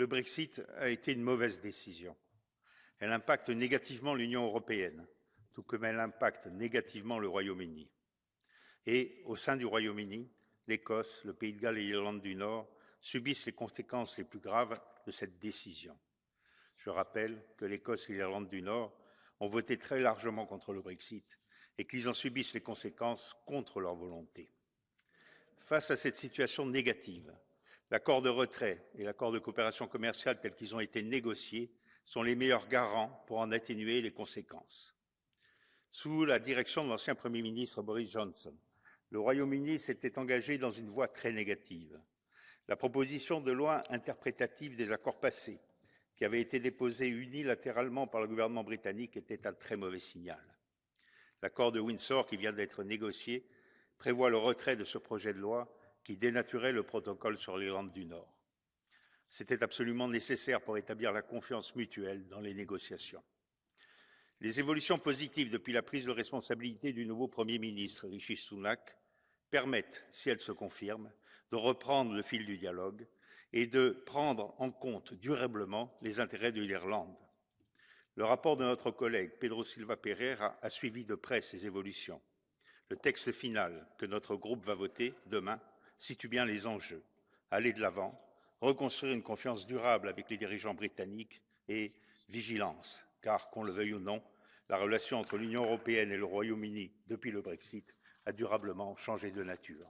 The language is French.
le Brexit a été une mauvaise décision. Elle impacte négativement l'Union européenne, tout comme elle impacte négativement le Royaume-Uni. Et au sein du Royaume-Uni, l'Écosse, le Pays de Galles et l'Irlande du Nord subissent les conséquences les plus graves de cette décision. Je rappelle que l'Écosse et l'Irlande du Nord ont voté très largement contre le Brexit et qu'ils en subissent les conséquences contre leur volonté. Face à cette situation négative, l'accord de retrait et l'accord de coopération commerciale tels qu'ils ont été négociés sont les meilleurs garants pour en atténuer les conséquences. Sous la direction de l'ancien Premier ministre Boris Johnson, le Royaume-Uni s'était engagé dans une voie très négative. La proposition de loi interprétative des accords passés, qui avait été déposée unilatéralement par le gouvernement britannique, était un très mauvais signal. L'accord de Windsor, qui vient d'être négocié, prévoit le retrait de ce projet de loi qui dénaturait le protocole sur l'Irlande du Nord. C'était absolument nécessaire pour établir la confiance mutuelle dans les négociations. Les évolutions positives depuis la prise de responsabilité du nouveau Premier ministre, Rishi Sunak, permettent, si elles se confirment, de reprendre le fil du dialogue et de prendre en compte durablement les intérêts de l'Irlande. Le rapport de notre collègue Pedro Silva Pereira a suivi de près ces évolutions. Le texte final que notre groupe va voter demain situe bien les enjeux. Aller de l'avant, reconstruire une confiance durable avec les dirigeants britanniques et vigilance, car, qu'on le veuille ou non, la relation entre l'Union européenne et le Royaume-Uni depuis le Brexit a durablement changé de nature.